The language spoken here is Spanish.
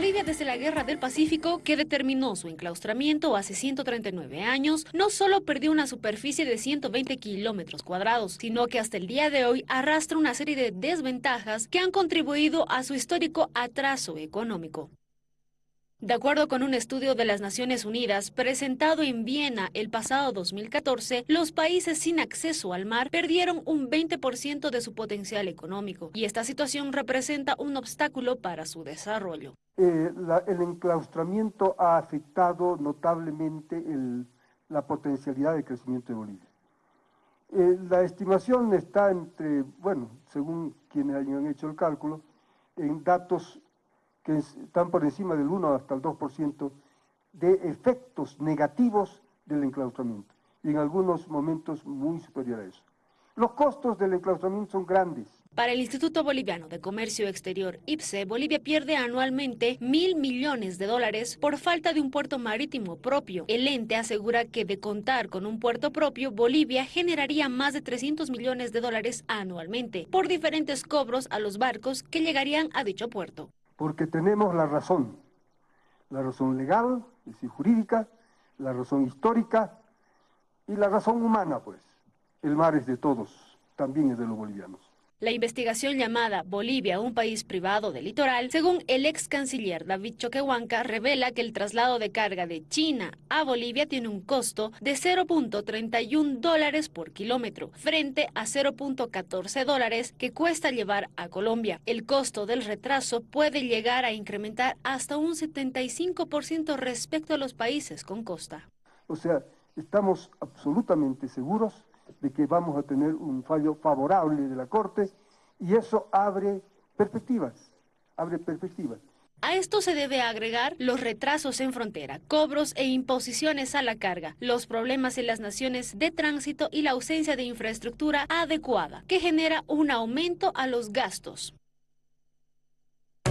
Bolivia desde la Guerra del Pacífico, que determinó su enclaustramiento hace 139 años, no solo perdió una superficie de 120 kilómetros cuadrados, sino que hasta el día de hoy arrastra una serie de desventajas que han contribuido a su histórico atraso económico. De acuerdo con un estudio de las Naciones Unidas presentado en Viena el pasado 2014, los países sin acceso al mar perdieron un 20% de su potencial económico y esta situación representa un obstáculo para su desarrollo. Eh, el enclaustramiento ha afectado notablemente la potencialidad de crecimiento de Bolivia. Eh, la estimación está entre, bueno, según quienes hayan hecho el cálculo, en datos que están por encima del 1 hasta el 2% de efectos negativos del enclaustramiento, y en algunos momentos muy superior a eso. Los costos del enclaustramiento son grandes. Para el Instituto Boliviano de Comercio Exterior, IPSE, Bolivia pierde anualmente mil millones de dólares por falta de un puerto marítimo propio. El ente asegura que de contar con un puerto propio, Bolivia generaría más de 300 millones de dólares anualmente por diferentes cobros a los barcos que llegarían a dicho puerto porque tenemos la razón, la razón legal, es decir, jurídica, la razón histórica y la razón humana, pues. El mar es de todos, también es de los bolivianos. La investigación llamada Bolivia, un país privado del litoral, según el ex canciller David Choquehuanca, revela que el traslado de carga de China a Bolivia tiene un costo de 0.31 dólares por kilómetro, frente a 0.14 dólares que cuesta llevar a Colombia. El costo del retraso puede llegar a incrementar hasta un 75% respecto a los países con costa. O sea, estamos absolutamente seguros de que vamos a tener un fallo favorable de la Corte y eso abre perspectivas, abre perspectivas. A esto se debe agregar los retrasos en frontera, cobros e imposiciones a la carga, los problemas en las naciones de tránsito y la ausencia de infraestructura adecuada, que genera un aumento a los gastos.